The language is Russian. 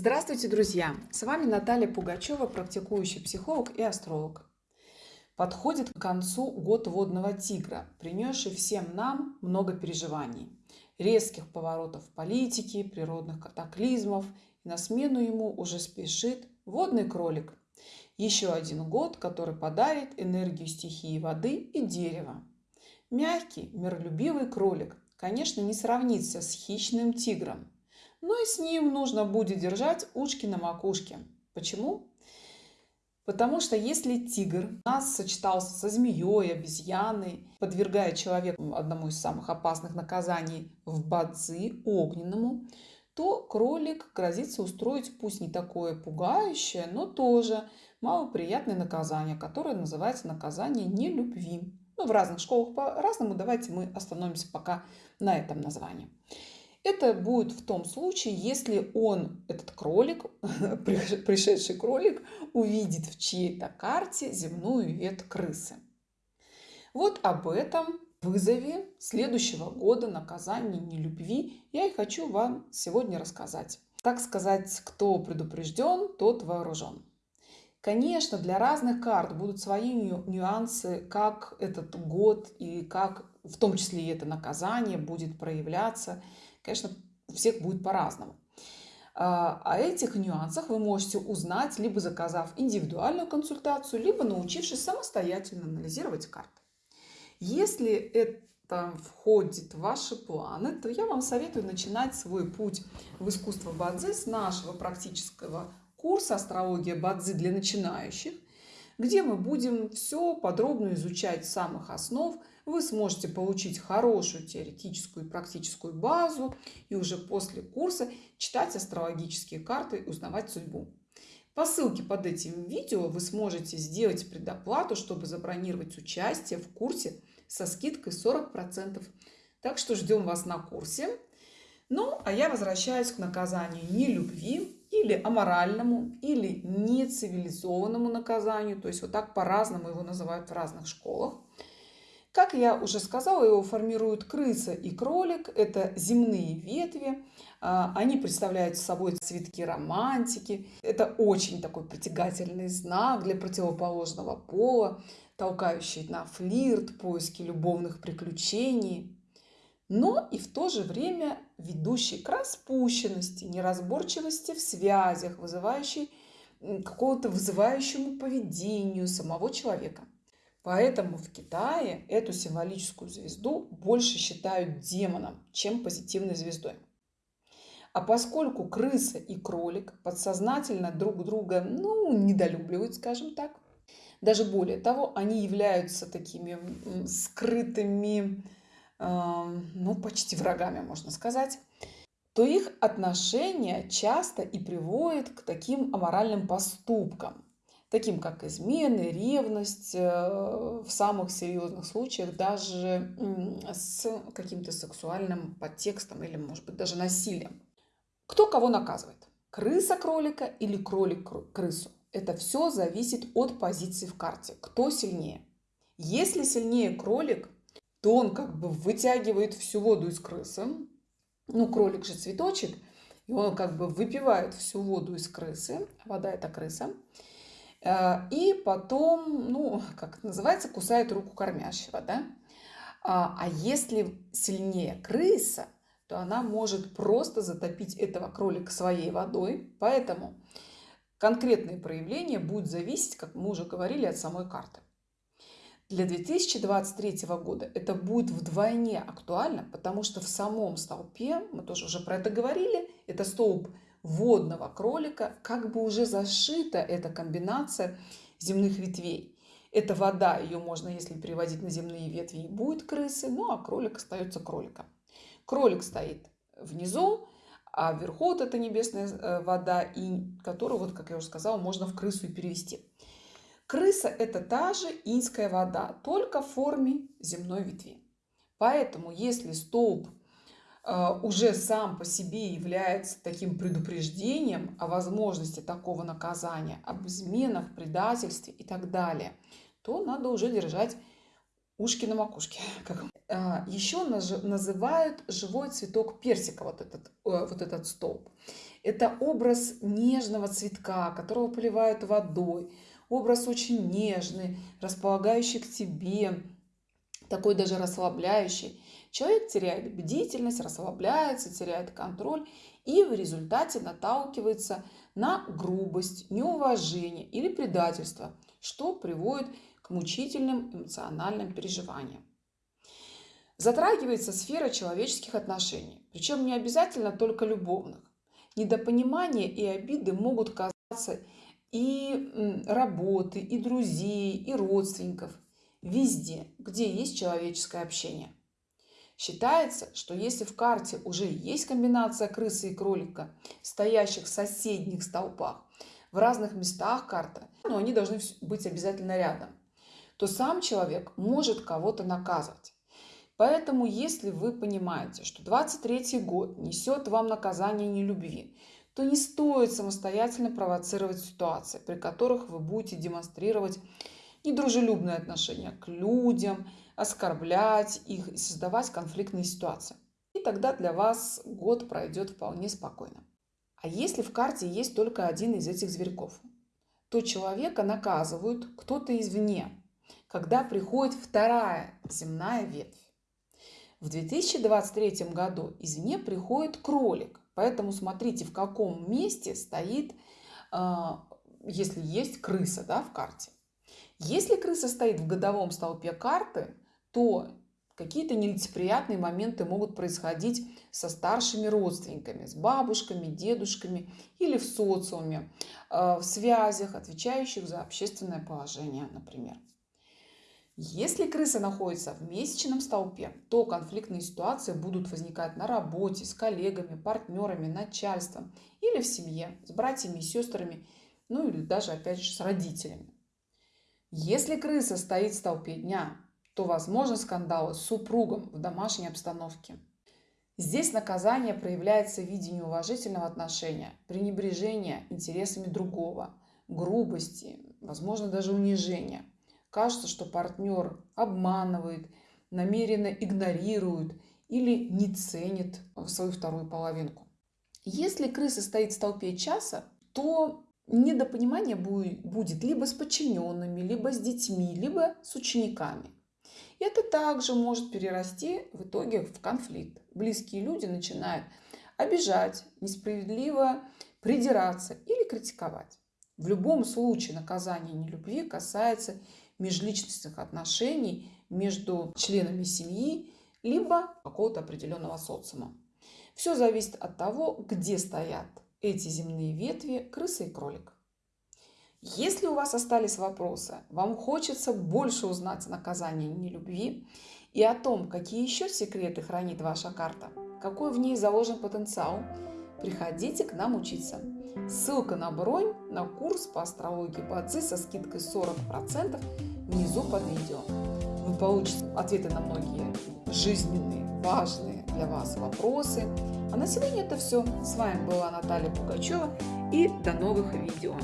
Здравствуйте, друзья! С вами Наталья Пугачева, практикующий психолог и астролог. Подходит к концу год водного тигра, принесший всем нам много переживаний, резких поворотов политики, природных катаклизмов. На смену ему уже спешит водный кролик. Еще один год, который подарит энергию стихии воды и дерева. Мягкий, миролюбивый кролик, конечно, не сравнится с хищным тигром – ну и с ним нужно будет держать ушки на макушке. Почему? Потому что если тигр нас сочетался со змеей, обезьяной, подвергая человека одному из самых опасных наказаний в бадзи, огненному, то кролик грозится устроить пусть не такое пугающее, но тоже малоприятное наказание, которое называется наказание нелюбви. Ну, в разных школах по-разному, давайте мы остановимся пока на этом названии. Это будет в том случае, если он, этот кролик, пришедший кролик, увидит в чьей-то карте земную ветвь крысы. Вот об этом вызове следующего года наказания нелюбви я и хочу вам сегодня рассказать. Так сказать, кто предупрежден, тот вооружен. Конечно, для разных карт будут свои нюансы, как этот год и как в том числе и это наказание будет проявляться – конечно, у всех будет по-разному. А, о этих нюансах вы можете узнать, либо заказав индивидуальную консультацию, либо научившись самостоятельно анализировать карты. Если это входит в ваши планы, то я вам советую начинать свой путь в искусство Бадзи с нашего практического курса «Астрология Бадзи для начинающих», где мы будем все подробно изучать самых основ. Вы сможете получить хорошую теоретическую и практическую базу и уже после курса читать астрологические карты и узнавать судьбу. По ссылке под этим видео вы сможете сделать предоплату, чтобы забронировать участие в курсе со скидкой 40%. Так что ждем вас на курсе. Ну, а я возвращаюсь к наказанию нелюбви или аморальному, или нецивилизованному наказанию. То есть вот так по-разному его называют в разных школах. Как я уже сказала, его формируют крыса и кролик. Это земные ветви. А, они представляют собой цветки романтики. Это очень такой притягательный знак для противоположного пола, толкающий на флирт, поиски любовных приключений но и в то же время ведущий к распущенности, неразборчивости в связях, вызывающей какого-то вызывающему поведению самого человека. Поэтому в Китае эту символическую звезду больше считают демоном, чем позитивной звездой. А поскольку крыса и кролик подсознательно друг друга ну, недолюбливают, скажем так, даже более того, они являются такими скрытыми ну, почти врагами, можно сказать, то их отношения часто и приводят к таким аморальным поступкам, таким как измены, ревность, э, в самых серьезных случаях даже с каким-то сексуальным подтекстом или, может быть, даже насилием. Кто кого наказывает? Крыса кролика или кролик крысу? Это все зависит от позиции в карте. Кто сильнее? Если сильнее кролик, то он как бы вытягивает всю воду из крысы. Ну, кролик же цветочек, и он как бы выпивает всю воду из крысы. Вода – это крыса. Э, и потом, ну, как это называется, кусает руку кормящего, да? А, а если сильнее крыса, то она может просто затопить этого кролика своей водой. Поэтому конкретные проявления будут зависеть, как мы уже говорили, от самой карты. Для 2023 года это будет вдвойне актуально, потому что в самом столпе, мы тоже уже про это говорили, это столб водного кролика, как бы уже зашита эта комбинация земных ветвей. Это вода, ее можно, если переводить на земные ветви, и будет крысы, ну а кролик остается кроликом. Кролик стоит внизу, а вверху вот эта небесная э, вода, и которую, вот, как я уже сказала, можно в крысу и перевести. Крыса – это та же инская вода, только в форме земной ветви. Поэтому, если столб э, уже сам по себе является таким предупреждением о возможности такого наказания, об изменах, предательстве и так далее, то надо уже держать ушки на макушке. А, Еще называют живой цветок персика, вот этот, э, вот этот столб. Это образ нежного цветка, которого поливают водой. Образ очень нежный, располагающий к тебе, такой даже расслабляющий. Человек теряет бдительность, расслабляется, теряет контроль и в результате наталкивается на грубость, неуважение или предательство, что приводит к мучительным эмоциональным переживаниям. Затрагивается сфера человеческих отношений, причем не обязательно только любовных. Недопонимание и обиды могут казаться и работы, и друзей, и родственников, везде, где есть человеческое общение. Считается, что если в карте уже есть комбинация крысы и кролика, стоящих в соседних столпах, в разных местах карты, но они должны быть обязательно рядом, то сам человек может кого-то наказывать. Поэтому, если вы понимаете, что 23 год несет вам наказание нелюбви, то не стоит самостоятельно провоцировать ситуации, при которых вы будете демонстрировать недружелюбное отношение к людям, оскорблять их и создавать конфликтные ситуации. И тогда для вас год пройдет вполне спокойно. А если в карте есть только один из этих зверьков, то человека наказывают кто-то извне, когда приходит вторая земная ветвь. В 2023 году извне приходит кролик, поэтому смотрите, в каком месте стоит, а, если есть крыса да, в карте. Если крыса стоит в годовом столпе карты, то какие-то нелицеприятные моменты могут происходить со старшими родственниками, с бабушками, дедушками или в социуме, э, в связях, отвечающих за общественное положение, например. Если крыса находится в месячном столпе, то конфликтные ситуации будут возникать на работе, с коллегами, партнерами, начальством или в семье, с братьями и сестрами, ну или даже, опять же, с родителями. Если крыса стоит в столпе дня, то возможны скандалы с супругом в домашней обстановке. Здесь наказание проявляется в виде неуважительного отношения, пренебрежения интересами другого, грубости, возможно даже унижения. Кажется, что партнер обманывает, намеренно игнорирует или не ценит свою вторую половинку. Если крыса стоит в столпе часа, то недопонимание будет либо с подчиненными, либо с детьми, либо с учениками. Это также может перерасти в итоге в конфликт. Близкие люди начинают обижать, несправедливо придираться или критиковать. В любом случае наказание нелюбви касается межличностных отношений между членами семьи либо какого-то определенного социума. Все зависит от того, где стоят эти земные ветви крыса и кролик. Если у вас остались вопросы, вам хочется больше узнать о наказании нелюбви и о том, какие еще секреты хранит ваша карта, какой в ней заложен потенциал, приходите к нам учиться. Ссылка на бронь на курс по астрологии Бадзи со скидкой 40% внизу под видео. Вы получите ответы на многие жизненные, важные для вас вопросы. А на сегодня это все. С вами была Наталья Пугачева и до новых видео.